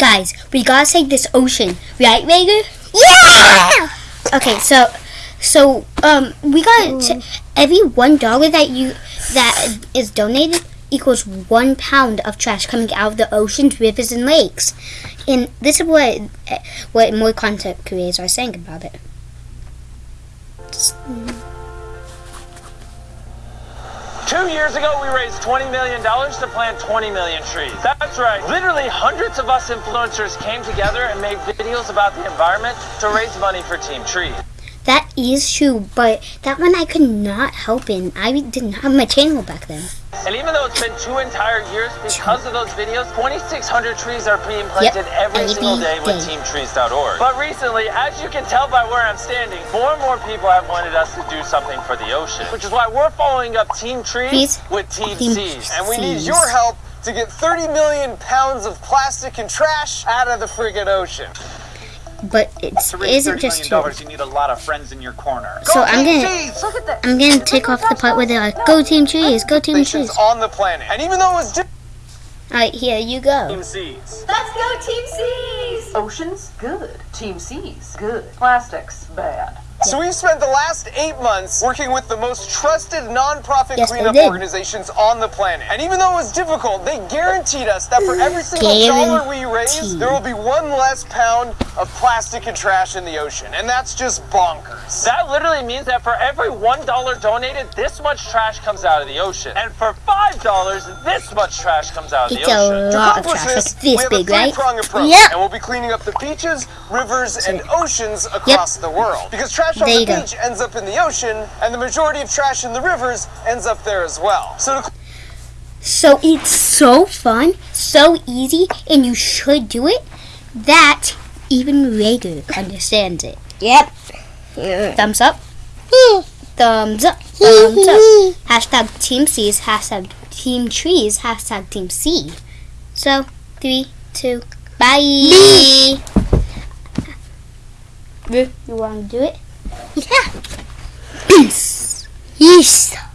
Guys, we gotta save this ocean, right, Rager? Yeah! Okay, so, so, um, we got to every one dollar that you that is donated equals one pound of trash coming out of the oceans, rivers, and lakes. And this is what what more content creators are saying about it. Just- Two years ago, we raised $20 million to plant 20 million trees. That's right. Literally, hundreds of us influencers came together and made videos about the environment to raise money for Team Tree. That is true, but that one I could not help in. I didn't have my channel back then. And even though it's been two entire years, because of those videos, 2,600 trees are being planted every every single day with. TeamTrees.org. But recently, as you can tell by where I'm standing, more and more people have wanted us to do something for the ocean, which is why we're following up Team Trees Trees with Team, Team Seas. And we need your help to get 30 million pounds of plastic and trash out of the friggin' ocean. But it To raise isn't just million true. dollars, you need a lot of friends in your corner. So I'm gonna Jeez, look at that. I'm gonna take off the part where they're like, "Go Team Trees, go Team Nations Trees." on the planet. And even though it was different, All right, here you go. Team Seas. Let's go Team Seas! Oceans, good. Team Seas, good. Plastics, bad. So we've spent the last eight months working with the most trusted nonprofit Yes, they cleanup organizations on the planet. And even though it was difficult, they guaranteed us that for every single dollar we raise, there will be one less pound of plastic and trash in the ocean. And that's just bonkers. That literally means that for every $1 donated, this much trash comes out of the ocean. And for $5, this much trash comes out of It's the ocean. a To lot of accomplish trash, this, like this we have big, a right? three-prong approach, Yep. and we'll be cleaning up the beaches, rivers, and oceans across the world. Because trash on There the you go. beach ends up in the ocean, and the majority of trash in the rivers ends up there as well. So to So it's so fun, so easy, and you should do it. That even Rager understands it. Yep. Thumbs up. Thumbs up. Thumbs up. Hashtag Team Seas. Hashtag Team Trees. Hashtag Team C. So three, two, bye. Ru, You want to do it? Yeah. Peace. Peace.